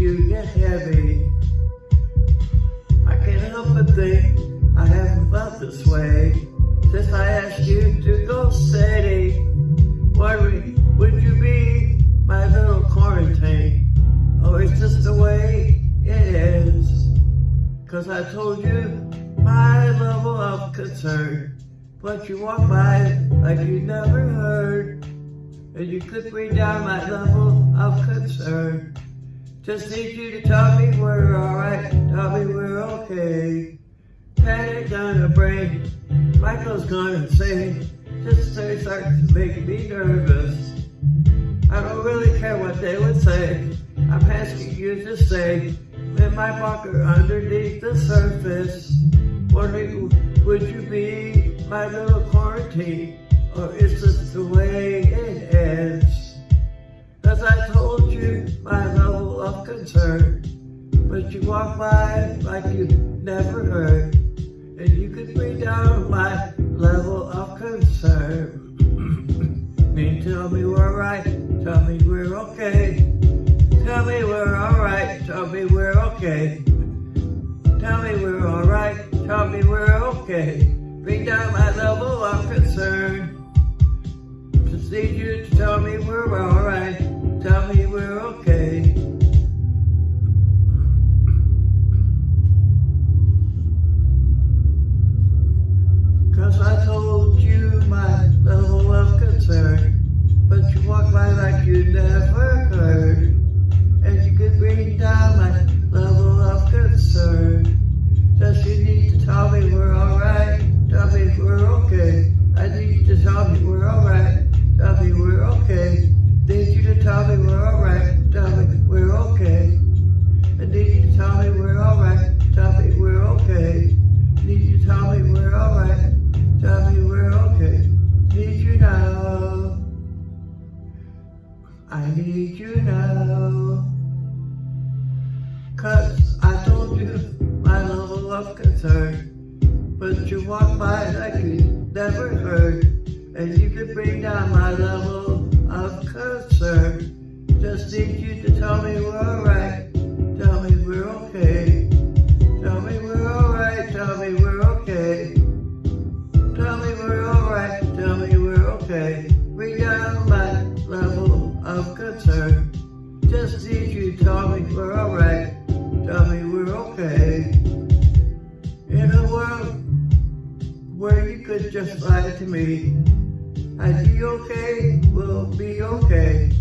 you get heavy. I can't help but think I haven't felt this way since I asked you to go steady. Wondering, would you be my little quarantine? Or is this the way it is? Cause I told you my level of concern. But you walk by like you never heard. And you could bring down my level of concern. Just need you to tell me we're alright, tell me we're okay. Panic on the brain, Michael's gonna say, just say starts making me nervous. I don't really care what they would say. I'm asking you to stay in my bunker underneath the surface. Wondering, would you be my little quarantine? Or is this the way it ends? As I told you my level of concern, but you walk by like you never heard, and you could bring down my level of concern. mean, tell me we're right, tell me we're okay. Tell me we're alright, tell me we're okay. Tell me we're alright, tell me we're okay. Bring down my level of. You to tell me we're alright, tell Need you now. Cause I told you my level of concern. But you walk by like you never heard. And you could bring down my level of concern. Just need you to tell me we're Just as you tell me we're alright, Tell me we're okay. In a world where you could just lie to me, I'd be okay, we'll be okay.